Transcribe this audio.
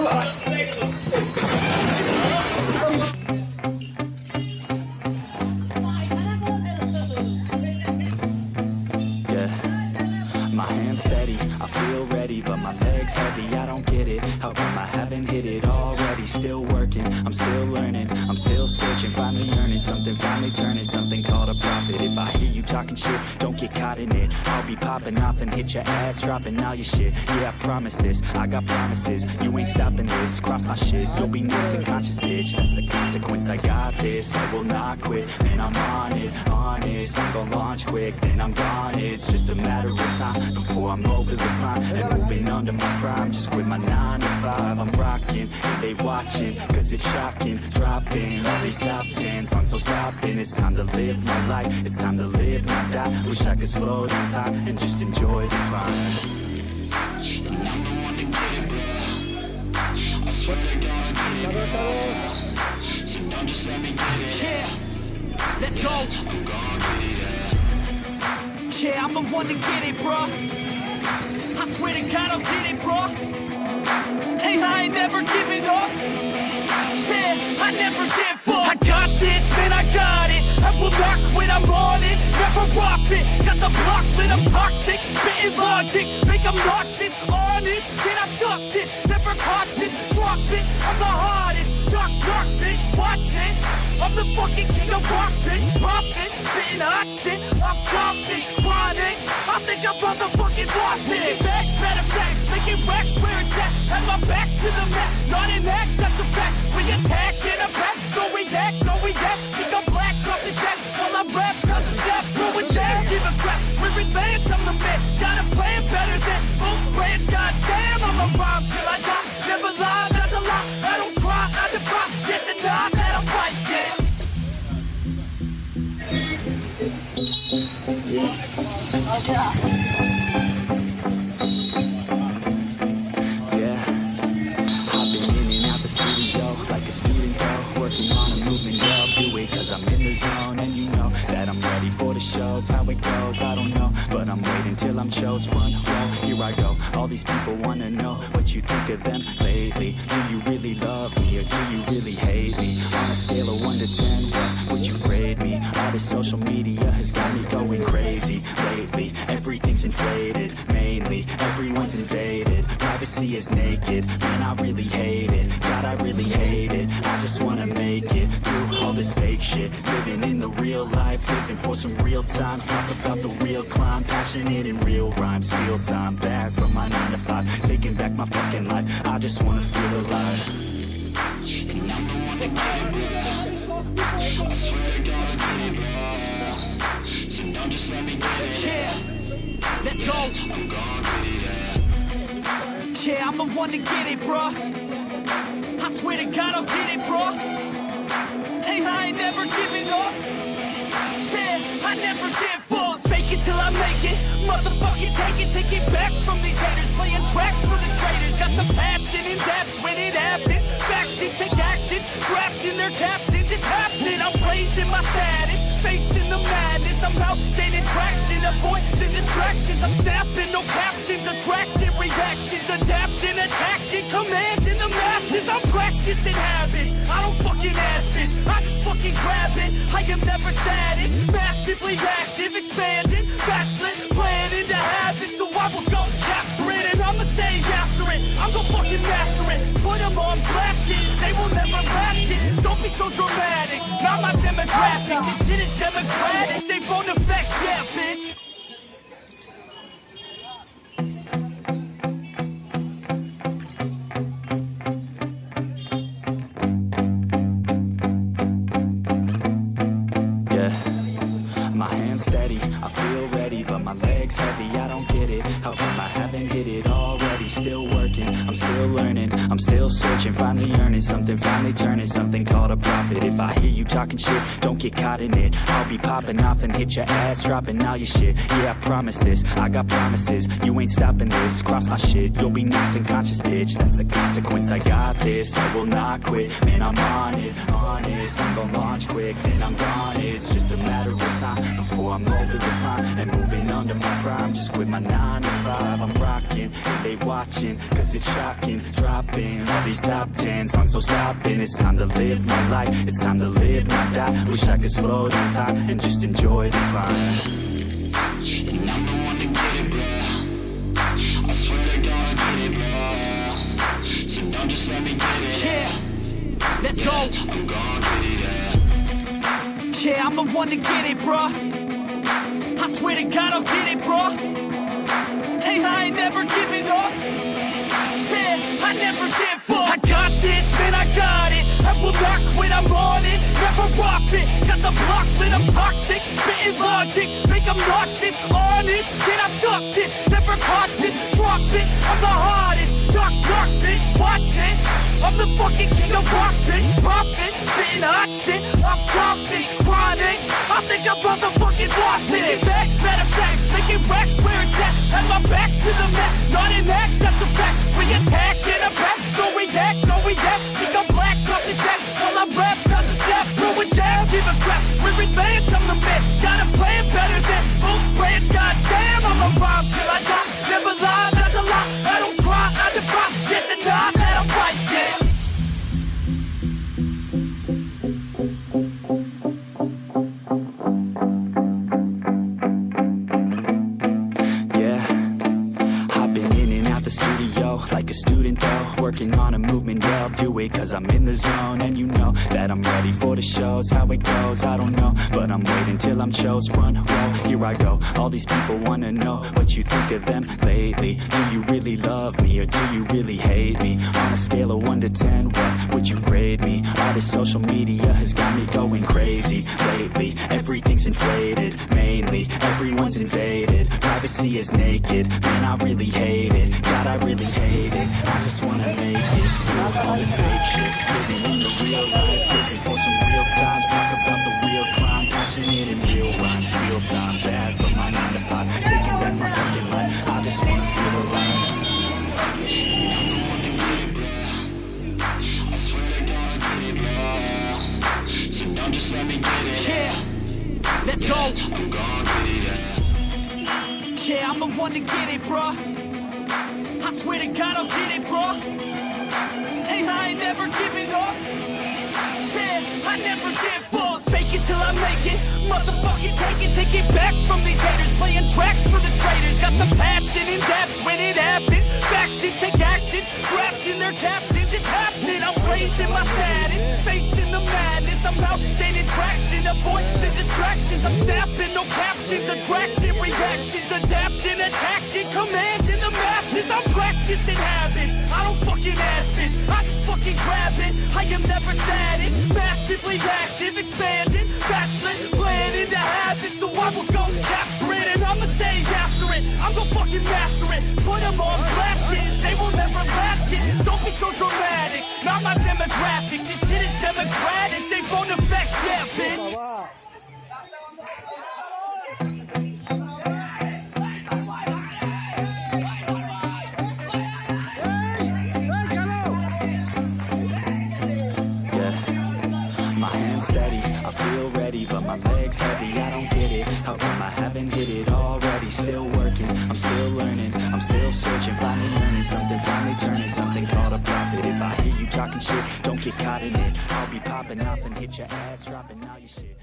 Yeah, my hands steady, I feel ready, but my legs heavy. I don't get it. How come I haven't hit it already? Still I'm still learning, I'm still searching, finally earning something, finally turning something called a profit. If I hear you talking shit, don't get caught in it. I'll be popping off and hit your ass, dropping all your shit. Yeah, I promise this, I got promises. You ain't stopping this, cross my shit, you'll be knocked unconscious, bitch. That's the consequence. I got this, I will not quit, and I'm on it, honest. I'm gonna launch quick, then I'm gone. It's just a matter of time before I'm over the climb and moving under my prime. Just quit my nine to five. I'm rocking, they watching, cause it's shocking. Dropping all these top ten songs, so stopping. It's time to live my life, it's time to live, not die. Wish I could slow down time and just enjoy the climb. Yeah, let's go. Yeah, I'm the one to get it, bro. I swear to God, I'll get it, bro. Hey, I ain't never giving up. Yeah, I never give up. I got this, man, I got it. I will not quit, I'm on it. Never off it. Got the block lit, I'm toxic. Spitting logic, make them nauseous. Honest, can I stop this? Never cautious, drop it. I'm the hardest. Knock, knock, bitch, watch it. I'm the fucking king of rock, bitch. Profit, spitting hot shit. I'm topic, chronic. I think I'm motherfucking lost it. Back, better fact, making racks where it's at. Have my back to the mat, not an act, that's a fact. We attack in a back, no react, no react. Think I'm black, off his back. While I rap, cause a step, going jack, give a crap. We're advanced, I'm the man. Got a plan better than most brands. Goddamn, I'm a rhyme till I die. Never lie, that's a lie. I don't try, I defy. Yes and nah, that I'm right, yeah. Yeah, oh, shows. How it goes, I don't know, but I'm waiting till I'm chose. One row, here I go. All these people wanna know what you think of them lately. Do you really love me or do you really hate me? On a scale of one to ten, what would you grade me? All this social media has got me going crazy lately. Everything's inflated, mainly everyone's invaded. Privacy is naked, man, I really hate it. God, I really hate it. I just wanna make it this fake shit. Living in the real life, looking for some real times. Talk about the real climb, passionate in real rhymes. Steal time back from my 9 to 5, taking back my fucking life. I just wanna feel alive. Yeah, let's go. Yeah, I'm the one to get it, bro. I swear to God, I'll get it, bro. Hey, I ain't never giving up. Yeah, I never give up. Fake it till I make it. Motherfucking take it, take it back from these haters. Playing tracks for the traitors. Got the passion in depths when it happens. Factions take actions, drafting their captains. It's happening. I'm raising my status, facing the madness. I'm out gaining traction, avoid the distractions. I'm snapping, no captions, attracting reactions, adapting, attacking, masses. Practicing habits. I don't fucking ask this. I just fucking grab it. I am never static, massively active, expanding, backslid, planning to have it. So I will go capture it and I'ma stay after it. I'm gonna fucking master it. Put them on blast it. They will never last it. Don't be so dramatic. Not my demographic. This shit is democratic. They vote effects, yeah, bitch. Come hit it already? Still working, I'm still learning, I'm still searching, finally earning something, finally turning something called a profit. If I hear you talking shit, don't get caught in it. I'll be popping off and hit your ass, dropping all your shit. Yeah, I promise this, I got promises. You ain't stopping this, cross my shit, you'll be knocked unconscious, bitch. That's the consequence. I got this, I will not quit. Man, I'm on it, honest. I'm gonna launch quick, then I'm gone. It's just a matter of time before I'm over the climb and moving under my prime. Just quit my nine to five. I'm rocking, they watching, cause it's shocking. dropping all these top ten songs, so stopping. It's time to live my life, it's time to live, not die. Wish I could slow down time and just enjoy the climb. And I'm the one to get it, bro. I swear to God, I get it, bro. So don't just let me get it. Yeah, let's go. I'm gon' get it, yeah. Yeah, I'm the one to get it, bruh. I swear to God, I'll get it, bruh. Hey, I ain't never giving up. Said I never give up. I got this, man, I got it. I will not quit, I'm on it. Never rock it. Got the block lit, I'm toxic. Spitting logic, make them nauseous. Honest, can I stop this? Never cautious, drop it. I'm the hardest. Knock, knock, bitch, watch it. I'm the fucking king of rock, bitch. Pop it, spitting hot shit. Topic, chronic. Think I'm motherfucking lost it. Making back, matter of fact, making racks where it's at. Have my back to the mat, not an act, that's a fact. We attack in a back, no react, no react. Think I'm black, off his back. While I rap, not to snap, throw a jab, a crap. We're advanced, I'm the man. Got a plan better than like a student though Working on a movement, yeah, I'll do it cause I'm in the zone. And you know that I'm ready for the shows. How it goes, I don't know. But I'm waiting till I'm chose. Front row, here I go. All these people wanna know what you think of them lately. Do you really love me or do you really hate me? On a scale of 1 to 10, what would you grade me? All this social media has got me going crazy lately. Everything's inflated, mainly. Everyone's invaded, privacy is naked. Man, I really hate it, God, I really hate it I just wanna make it, through all this fake shit. Living in the real life, looking for some real time. Talk about the real crime, passionate and real rhymes. Steal time, bad for my 9 to 5 Taking back my fucking life, I just wanna feel alive. I swear to God, I get it, bro. So don't just let me get it. Yeah, let's go. I'm gon' get it, yeah. Yeah, I'm the one to get it, bruh. I swear to God, I'll get it, bro. Hey, I ain't never giving up. Yeah, I never give up. Fake it till I make it. Motherfucking take it, take it back from these haters. Playing tracks for the traitors. Got the passion in depths when it happens. Factions take actions, drafting their captains. Raising my status, facing the madness. I'm out gaining traction, avoid the distractions. I'm snapping, no captions, attracting reactions, adapting, attacking, commanding the masses. I'm practicing habits. I don't fucking ask this. I just fucking grab it. I am never static, massively active, expanding, backslid, playing into habits. So I will go capture it and I'ma stay after it. I'm gonna fucking master it. Put them on blast it. They will never last it. Don't be so dramatic. Not my demographic. This shit is democratic. They I feel ready, but my legs heavy. I don't get it. How come I haven't hit it already? Still working, I'm still learning, I'm still searching, finally earning something, finally turning something called a profit. If I hear you talking shit, don't get caught in it. I'll be popping off and hit your ass, dropping all your shit.